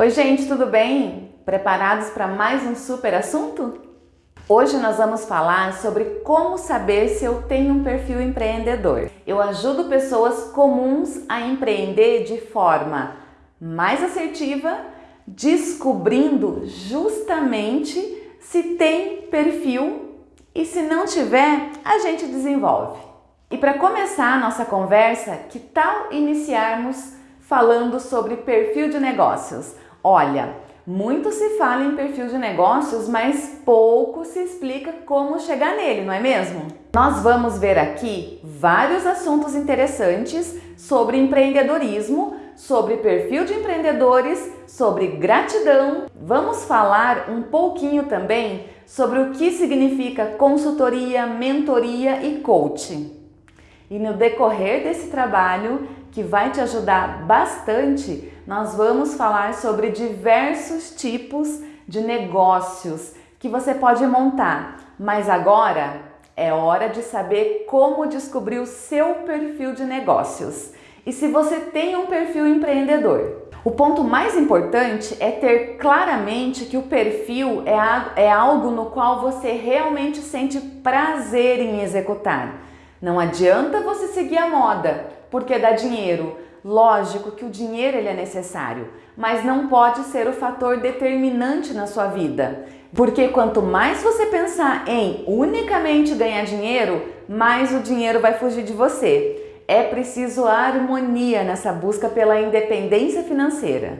Oi gente, tudo bem? Preparados para mais um super assunto? Hoje nós vamos falar sobre como saber se eu tenho um perfil empreendedor. Eu ajudo pessoas comuns a empreender de forma mais assertiva, descobrindo justamente se tem perfil e se não tiver, a gente desenvolve. E para começar a nossa conversa, que tal iniciarmos falando sobre perfil de negócios? Olha, muito se fala em perfil de negócios, mas pouco se explica como chegar nele, não é mesmo? Nós vamos ver aqui vários assuntos interessantes sobre empreendedorismo, sobre perfil de empreendedores, sobre gratidão. Vamos falar um pouquinho também sobre o que significa consultoria, mentoria e coaching. E no decorrer desse trabalho, que vai te ajudar bastante, nós vamos falar sobre diversos tipos de negócios que você pode montar. Mas agora é hora de saber como descobrir o seu perfil de negócios e se você tem um perfil empreendedor. O ponto mais importante é ter claramente que o perfil é, é algo no qual você realmente sente prazer em executar. Não adianta você seguir a moda, porque dá dinheiro. Lógico que o dinheiro ele é necessário, mas não pode ser o fator determinante na sua vida. Porque quanto mais você pensar em unicamente ganhar dinheiro, mais o dinheiro vai fugir de você. É preciso harmonia nessa busca pela independência financeira.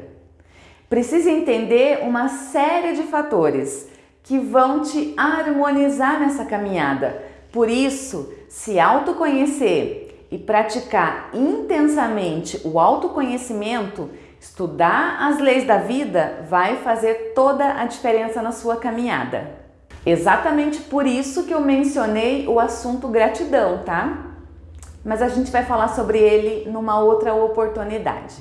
Precisa entender uma série de fatores que vão te harmonizar nessa caminhada. Por isso, se autoconhecer e praticar intensamente o autoconhecimento, estudar as leis da vida vai fazer toda a diferença na sua caminhada. Exatamente por isso que eu mencionei o assunto gratidão, tá? Mas a gente vai falar sobre ele numa outra oportunidade.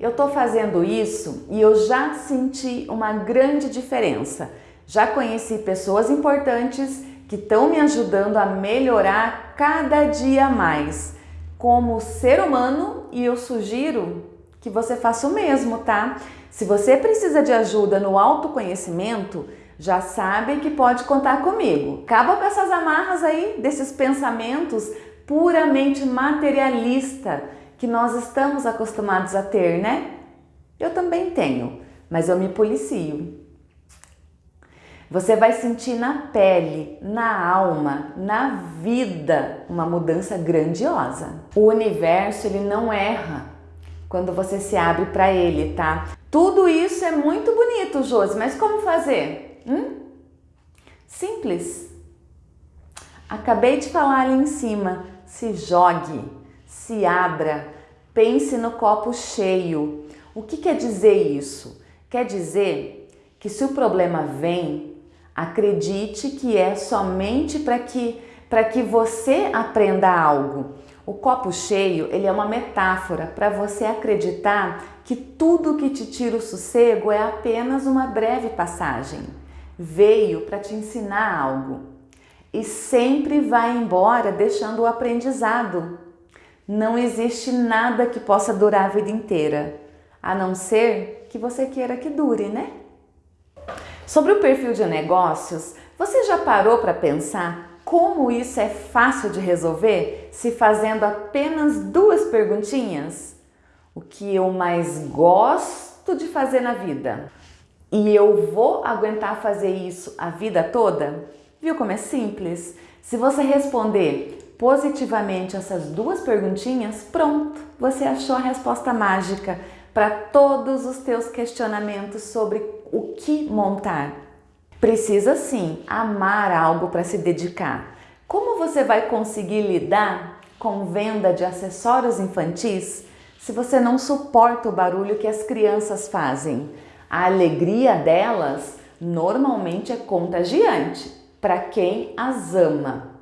Eu tô fazendo isso e eu já senti uma grande diferença. Já conheci pessoas importantes que estão me ajudando a melhorar cada dia mais como ser humano e eu sugiro que você faça o mesmo, tá? Se você precisa de ajuda no autoconhecimento, já sabe que pode contar comigo. Acaba com essas amarras aí desses pensamentos puramente materialista que nós estamos acostumados a ter, né? Eu também tenho, mas eu me policio. Você vai sentir na pele, na alma, na vida uma mudança grandiosa. O universo ele não erra quando você se abre para ele, tá? Tudo isso é muito bonito, Josi, mas como fazer? Hum? Simples. Acabei de falar ali em cima. Se jogue, se abra, pense no copo cheio. O que quer dizer isso? Quer dizer que se o problema vem, Acredite que é somente para que, que você aprenda algo. O copo cheio ele é uma metáfora para você acreditar que tudo que te tira o sossego é apenas uma breve passagem. Veio para te ensinar algo e sempre vai embora deixando o aprendizado. Não existe nada que possa durar a vida inteira, a não ser que você queira que dure, né? Sobre o perfil de negócios, você já parou para pensar como isso é fácil de resolver se fazendo apenas duas perguntinhas? O que eu mais gosto de fazer na vida? E eu vou aguentar fazer isso a vida toda? Viu como é simples? Se você responder positivamente essas duas perguntinhas, pronto, você achou a resposta mágica para todos os teus questionamentos sobre o que montar. Precisa sim amar algo para se dedicar. Como você vai conseguir lidar com venda de acessórios infantis se você não suporta o barulho que as crianças fazem? A alegria delas normalmente é contagiante para quem as ama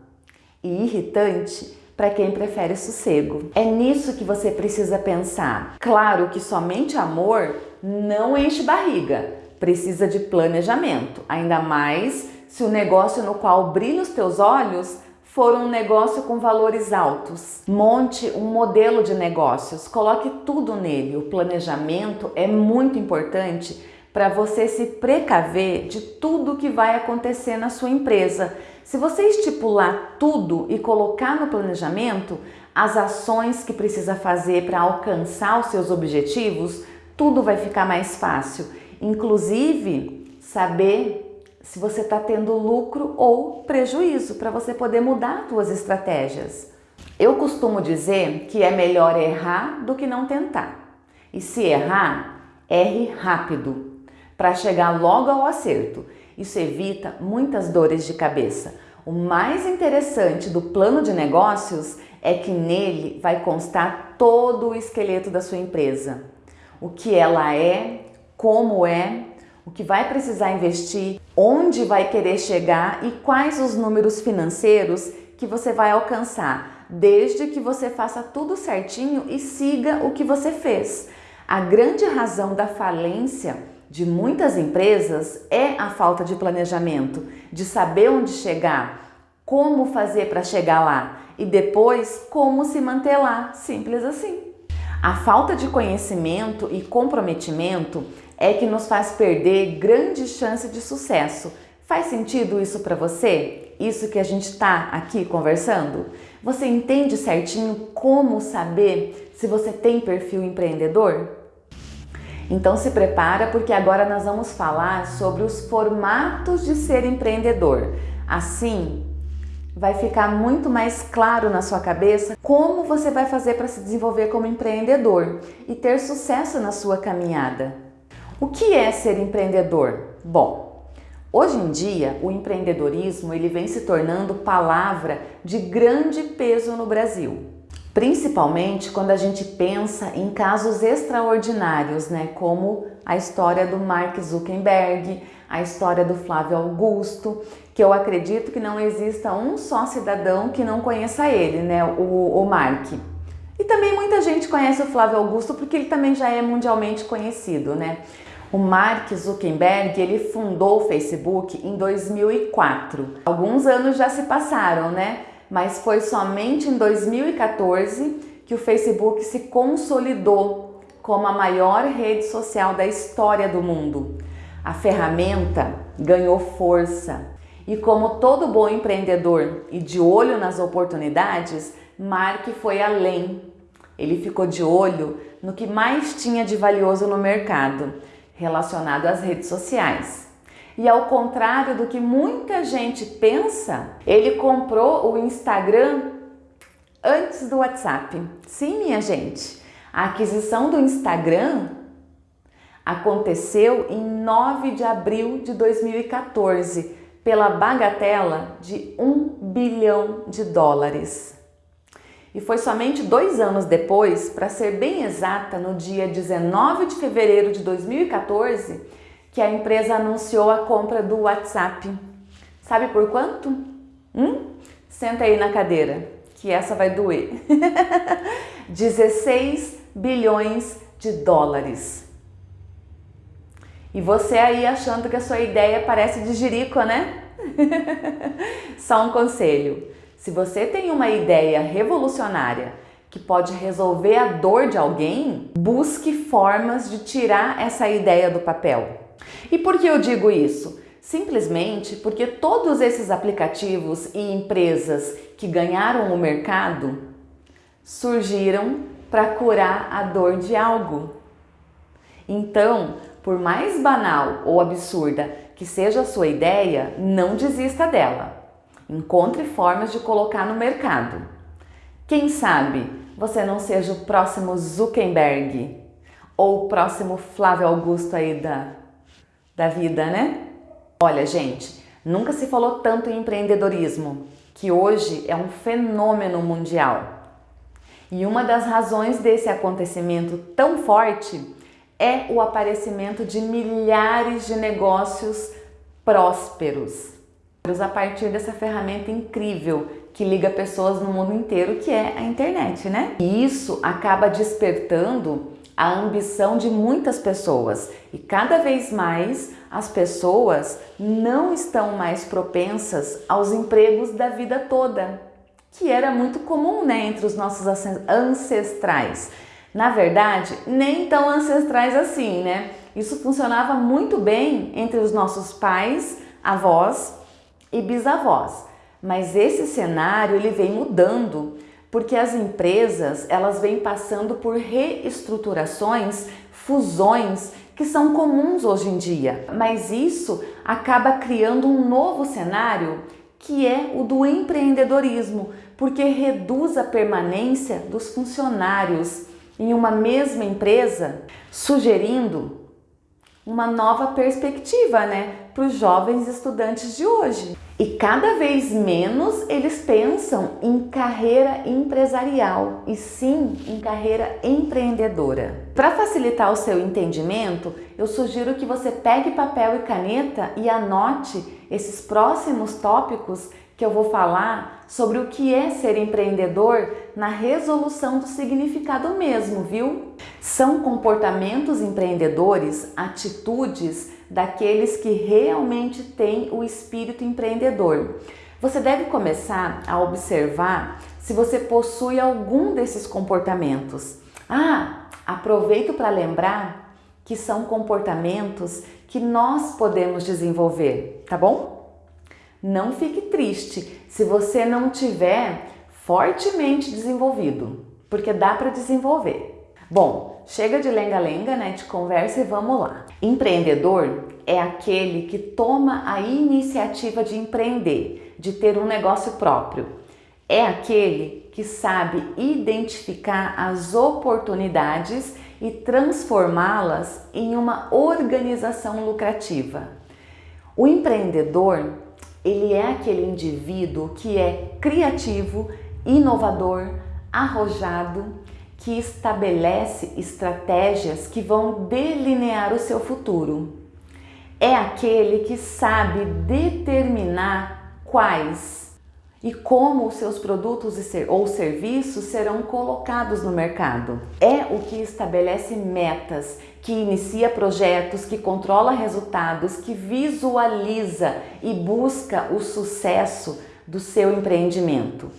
e irritante para quem prefere sossego. É nisso que você precisa pensar. Claro que somente amor não enche barriga, precisa de planejamento, ainda mais se o negócio no qual brilha os teus olhos for um negócio com valores altos. Monte um modelo de negócios, coloque tudo nele. O planejamento é muito importante para você se precaver de tudo que vai acontecer na sua empresa. Se você estipular tudo e colocar no planejamento as ações que precisa fazer para alcançar os seus objetivos, tudo vai ficar mais fácil. Inclusive, saber se você está tendo lucro ou prejuízo para você poder mudar suas estratégias. Eu costumo dizer que é melhor errar do que não tentar. E se errar, erre rápido, para chegar logo ao acerto. Isso evita muitas dores de cabeça. O mais interessante do plano de negócios é que nele vai constar todo o esqueleto da sua empresa. O que ela é, como é, o que vai precisar investir, onde vai querer chegar e quais os números financeiros que você vai alcançar, desde que você faça tudo certinho e siga o que você fez. A grande razão da falência de muitas empresas é a falta de planejamento, de saber onde chegar, como fazer para chegar lá e depois como se manter lá, simples assim. A falta de conhecimento e comprometimento é que nos faz perder grande chance de sucesso. Faz sentido isso para você? Isso que a gente está aqui conversando? Você entende certinho como saber se você tem perfil empreendedor? Então se prepara porque agora nós vamos falar sobre os formatos de ser empreendedor. Assim, vai ficar muito mais claro na sua cabeça como você vai fazer para se desenvolver como empreendedor e ter sucesso na sua caminhada. O que é ser empreendedor? Bom, hoje em dia o empreendedorismo ele vem se tornando palavra de grande peso no Brasil. Principalmente quando a gente pensa em casos extraordinários, né? Como a história do Mark Zuckerberg, a história do Flávio Augusto, que eu acredito que não exista um só cidadão que não conheça ele, né? O, o Mark. E também muita gente conhece o Flávio Augusto porque ele também já é mundialmente conhecido, né? O Mark Zuckerberg, ele fundou o Facebook em 2004. Alguns anos já se passaram, né? Mas foi somente em 2014 que o Facebook se consolidou como a maior rede social da história do mundo. A ferramenta ganhou força e como todo bom empreendedor e de olho nas oportunidades, Mark foi além. Ele ficou de olho no que mais tinha de valioso no mercado, relacionado às redes sociais. E ao contrário do que muita gente pensa, ele comprou o Instagram antes do WhatsApp. Sim, minha gente, a aquisição do Instagram aconteceu em 9 de abril de 2014 pela bagatela de 1 bilhão de dólares. E foi somente dois anos depois, para ser bem exata, no dia 19 de fevereiro de 2014, que a empresa anunciou a compra do WhatsApp. Sabe por quanto? Hum? Senta aí na cadeira, que essa vai doer. 16 bilhões de dólares. E você aí achando que a sua ideia parece de jirico, né? Só um conselho. Se você tem uma ideia revolucionária que pode resolver a dor de alguém, busque formas de tirar essa ideia do papel. E por que eu digo isso? Simplesmente porque todos esses aplicativos e empresas que ganharam o mercado surgiram para curar a dor de algo. Então, por mais banal ou absurda que seja a sua ideia, não desista dela. Encontre formas de colocar no mercado. Quem sabe você não seja o próximo Zuckerberg ou o próximo Flávio Augusto aí da da vida, né? Olha, gente, nunca se falou tanto em empreendedorismo, que hoje é um fenômeno mundial. E uma das razões desse acontecimento tão forte é o aparecimento de milhares de negócios prósperos a partir dessa ferramenta incrível que liga pessoas no mundo inteiro, que é a internet, né? E isso acaba despertando a ambição de muitas pessoas e cada vez mais as pessoas não estão mais propensas aos empregos da vida toda. que era muito comum né, entre os nossos ancestrais. Na verdade, nem tão ancestrais assim, né? Isso funcionava muito bem entre os nossos pais, avós e bisavós. Mas esse cenário ele vem mudando porque as empresas elas vêm passando por reestruturações, fusões que são comuns hoje em dia. Mas isso acaba criando um novo cenário que é o do empreendedorismo, porque reduz a permanência dos funcionários em uma mesma empresa, sugerindo uma nova perspectiva né, para os jovens estudantes de hoje. E cada vez menos eles pensam em carreira empresarial e sim em carreira empreendedora. Para facilitar o seu entendimento, eu sugiro que você pegue papel e caneta e anote esses próximos tópicos que eu vou falar sobre o que é ser empreendedor na resolução do significado mesmo, viu? São comportamentos empreendedores, atitudes daqueles que realmente têm o espírito empreendedor. Você deve começar a observar se você possui algum desses comportamentos. Ah, aproveito para lembrar que são comportamentos que nós podemos desenvolver, tá bom? Não fique triste se você não tiver fortemente desenvolvido, porque dá para desenvolver. Bom, chega de lenga-lenga, né, de conversa e vamos lá. Empreendedor é aquele que toma a iniciativa de empreender, de ter um negócio próprio. É aquele que sabe identificar as oportunidades e transformá-las em uma organização lucrativa. O empreendedor ele é aquele indivíduo que é criativo, inovador, arrojado, que estabelece estratégias que vão delinear o seu futuro. É aquele que sabe determinar quais e como os seus produtos ou serviços serão colocados no mercado. É o que estabelece metas, que inicia projetos, que controla resultados, que visualiza e busca o sucesso do seu empreendimento.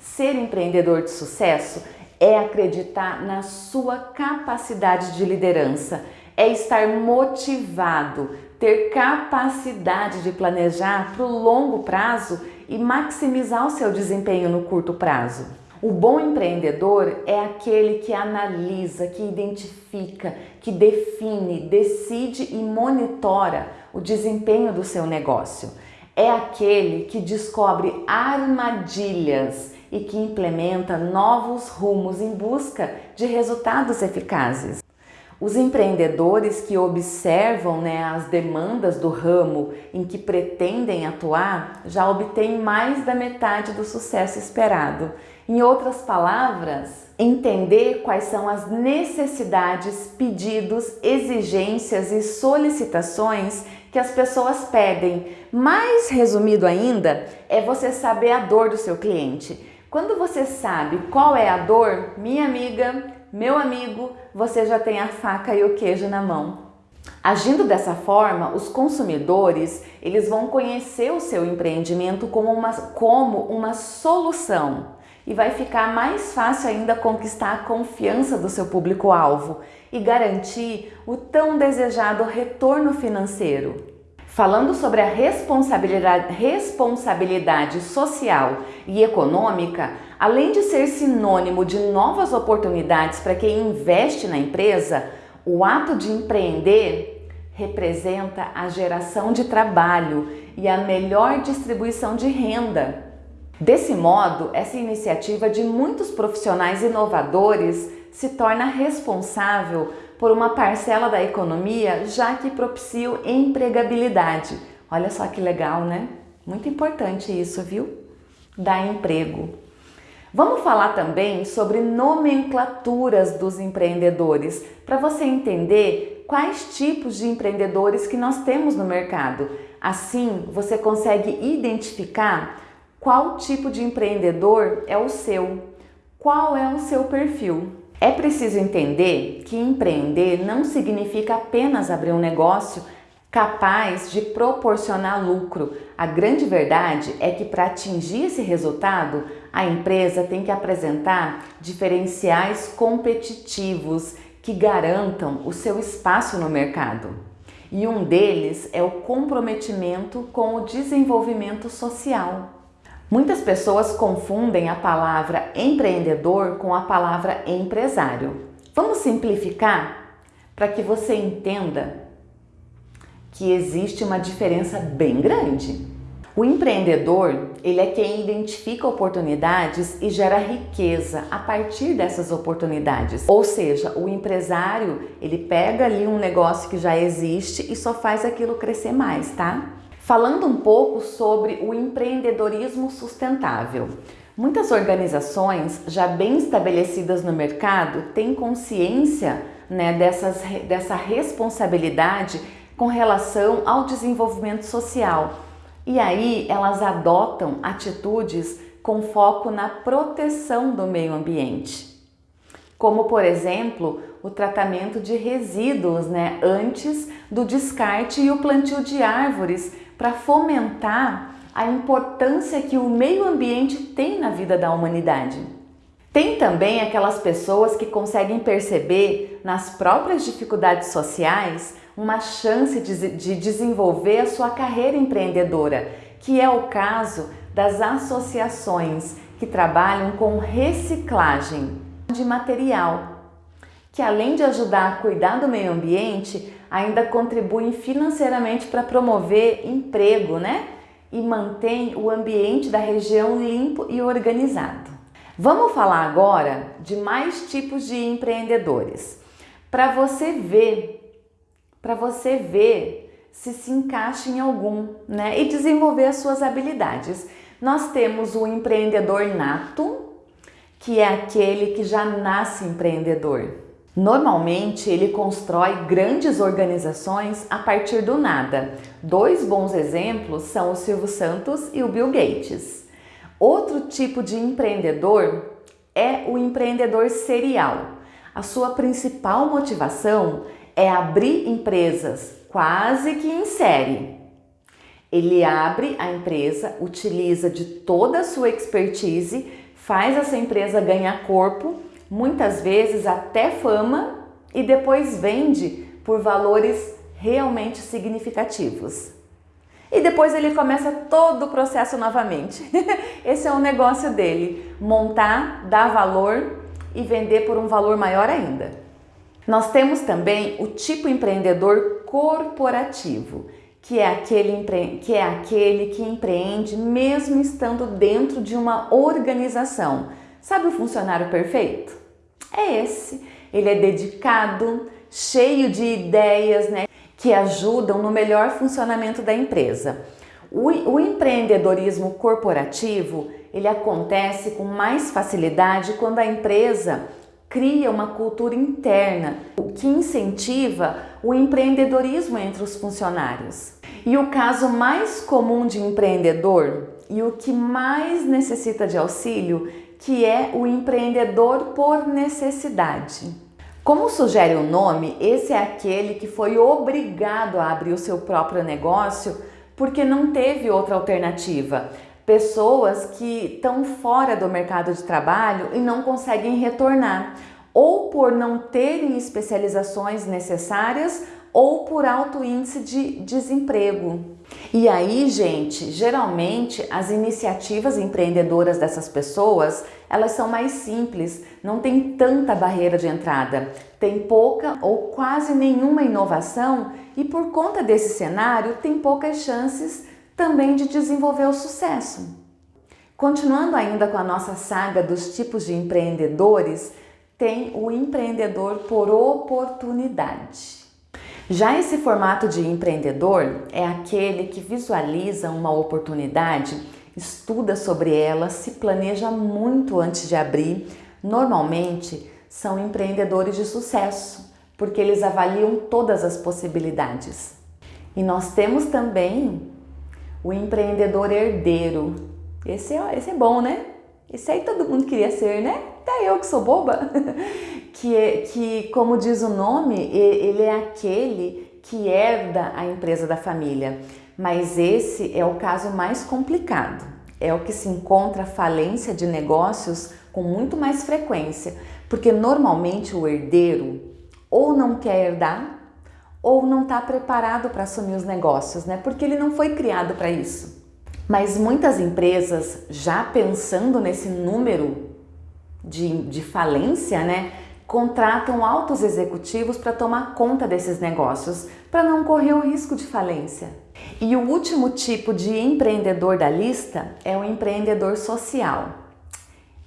Ser empreendedor de sucesso é acreditar na sua capacidade de liderança, é estar motivado, ter capacidade de planejar para o longo prazo e maximizar o seu desempenho no curto prazo. O bom empreendedor é aquele que analisa, que identifica, que define, decide e monitora o desempenho do seu negócio. É aquele que descobre armadilhas e que implementa novos rumos em busca de resultados eficazes. Os empreendedores que observam né, as demandas do ramo em que pretendem atuar já obtêm mais da metade do sucesso esperado. Em outras palavras, entender quais são as necessidades, pedidos, exigências e solicitações que as pessoas pedem. Mais resumido ainda, é você saber a dor do seu cliente. Quando você sabe qual é a dor, minha amiga, meu amigo, você já tem a faca e o queijo na mão. Agindo dessa forma, os consumidores eles vão conhecer o seu empreendimento como uma, como uma solução e vai ficar mais fácil ainda conquistar a confiança do seu público-alvo e garantir o tão desejado retorno financeiro. Falando sobre a responsabilidade, responsabilidade social e econômica, além de ser sinônimo de novas oportunidades para quem investe na empresa, o ato de empreender representa a geração de trabalho e a melhor distribuição de renda. Desse modo, essa iniciativa de muitos profissionais inovadores se torna responsável por uma parcela da economia, já que propicia empregabilidade. Olha só que legal, né? Muito importante isso, viu? Dar emprego. Vamos falar também sobre nomenclaturas dos empreendedores, para você entender quais tipos de empreendedores que nós temos no mercado. Assim, você consegue identificar qual tipo de empreendedor é o seu, qual é o seu perfil. É preciso entender que empreender não significa apenas abrir um negócio capaz de proporcionar lucro. A grande verdade é que para atingir esse resultado, a empresa tem que apresentar diferenciais competitivos que garantam o seu espaço no mercado. E um deles é o comprometimento com o desenvolvimento social. Muitas pessoas confundem a palavra empreendedor com a palavra empresário. Vamos simplificar para que você entenda que existe uma diferença bem grande. O empreendedor, ele é quem identifica oportunidades e gera riqueza a partir dessas oportunidades. Ou seja, o empresário, ele pega ali um negócio que já existe e só faz aquilo crescer mais, tá? Falando um pouco sobre o empreendedorismo sustentável. Muitas organizações já bem estabelecidas no mercado têm consciência né, dessas, dessa responsabilidade com relação ao desenvolvimento social e aí elas adotam atitudes com foco na proteção do meio ambiente. Como, por exemplo, o tratamento de resíduos né, antes do descarte e o plantio de árvores para fomentar a importância que o meio ambiente tem na vida da humanidade. Tem também aquelas pessoas que conseguem perceber nas próprias dificuldades sociais uma chance de, de desenvolver a sua carreira empreendedora, que é o caso das associações que trabalham com reciclagem de material, que além de ajudar a cuidar do meio ambiente, ainda contribuem financeiramente para promover emprego, né? E mantém o ambiente da região limpo e organizado. Vamos falar agora de mais tipos de empreendedores. Para você ver para você ver se se encaixa em algum, né? E desenvolver as suas habilidades. Nós temos o empreendedor nato, que é aquele que já nasce empreendedor. Normalmente ele constrói grandes organizações a partir do nada. Dois bons exemplos são o Silvio Santos e o Bill Gates. Outro tipo de empreendedor é o empreendedor serial. A sua principal motivação é abrir empresas quase que em série. Ele abre a empresa, utiliza de toda a sua expertise, faz essa empresa ganhar corpo, muitas vezes até fama e depois vende por valores realmente significativos. E depois ele começa todo o processo novamente. Esse é o negócio dele: montar, dar valor e vender por um valor maior ainda. Nós temos também o tipo empreendedor corporativo, que é aquele, que, é aquele que empreende mesmo estando dentro de uma organização. Sabe o funcionário perfeito? É esse. Ele é dedicado, cheio de ideias né, que ajudam no melhor funcionamento da empresa. O, o empreendedorismo corporativo ele acontece com mais facilidade quando a empresa cria uma cultura interna que incentiva o empreendedorismo entre os funcionários. E o caso mais comum de empreendedor e o que mais necessita de auxílio, que é o empreendedor por necessidade. Como sugere o nome, esse é aquele que foi obrigado a abrir o seu próprio negócio porque não teve outra alternativa pessoas que estão fora do mercado de trabalho e não conseguem retornar, ou por não terem especializações necessárias ou por alto índice de desemprego. E aí, gente, geralmente as iniciativas empreendedoras dessas pessoas, elas são mais simples, não tem tanta barreira de entrada, tem pouca ou quase nenhuma inovação e por conta desse cenário tem poucas chances também de desenvolver o sucesso. Continuando ainda com a nossa saga dos tipos de empreendedores, tem o empreendedor por oportunidade. Já esse formato de empreendedor é aquele que visualiza uma oportunidade, estuda sobre ela, se planeja muito antes de abrir. Normalmente são empreendedores de sucesso, porque eles avaliam todas as possibilidades. E nós temos também o empreendedor herdeiro. Esse é, esse é bom, né? Esse aí todo mundo queria ser, né? Até eu que sou boba. que, é, que, como diz o nome, ele é aquele que herda a empresa da família. Mas esse é o caso mais complicado. é o que se encontra falência de negócios com muito mais frequência, porque normalmente o herdeiro ou não quer herdar ou não está preparado para assumir os negócios, né? Porque ele não foi criado para isso. Mas muitas empresas, já pensando nesse número de, de falência, né? Contratam altos executivos para tomar conta desses negócios, para não correr o risco de falência. E o último tipo de empreendedor da lista é o empreendedor social.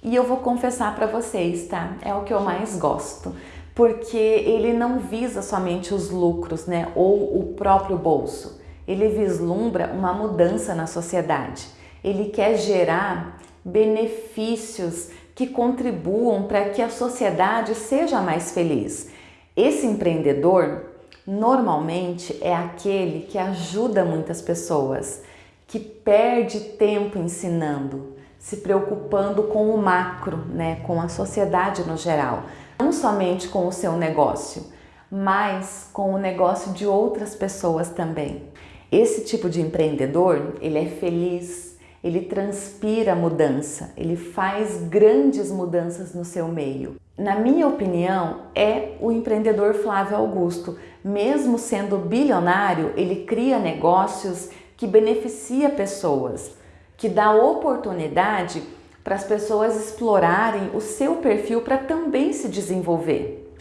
E eu vou confessar para vocês, tá? É o que eu mais gosto, porque ele não visa somente os lucros, né, ou o próprio bolso. Ele vislumbra uma mudança na sociedade. Ele quer gerar benefícios que contribuam para que a sociedade seja mais feliz. Esse empreendedor normalmente é aquele que ajuda muitas pessoas, que perde tempo ensinando, se preocupando com o macro, né, com a sociedade no geral, não somente com o seu negócio, mas com o negócio de outras pessoas também. Esse tipo de empreendedor, ele é feliz, ele transpira mudança, ele faz grandes mudanças no seu meio. Na minha opinião, é o empreendedor Flávio Augusto. Mesmo sendo bilionário, ele cria negócios que beneficia pessoas, que dá oportunidade para as pessoas explorarem o seu perfil para também se desenvolver.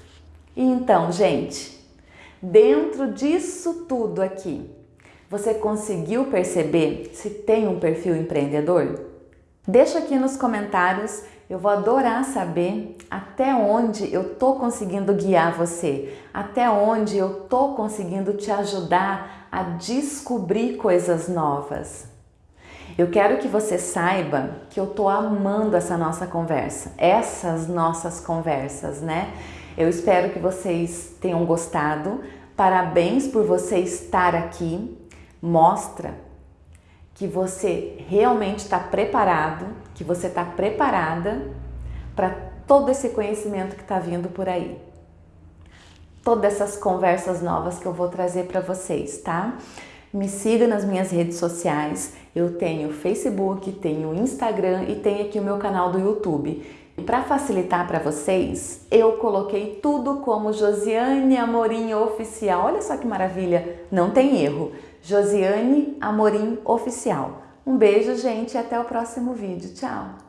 E então, gente, dentro disso tudo aqui, você conseguiu perceber se tem um perfil empreendedor? Deixa aqui nos comentários eu vou adorar saber até onde eu tô conseguindo guiar você, até onde eu tô conseguindo te ajudar a descobrir coisas novas. Eu quero que você saiba que eu tô amando essa nossa conversa, essas nossas conversas, né? Eu espero que vocês tenham gostado. Parabéns por você estar aqui. Mostra que você realmente está preparado, que você está preparada para todo esse conhecimento que está vindo por aí. Todas essas conversas novas que eu vou trazer para vocês, tá? Me siga nas minhas redes sociais. Eu tenho Facebook, tenho Instagram e tenho aqui o meu canal do YouTube. E para facilitar para vocês, eu coloquei tudo como Josiane Amorim Oficial. Olha só que maravilha, não tem erro. Josiane Amorim Oficial. Um beijo, gente, e até o próximo vídeo. Tchau!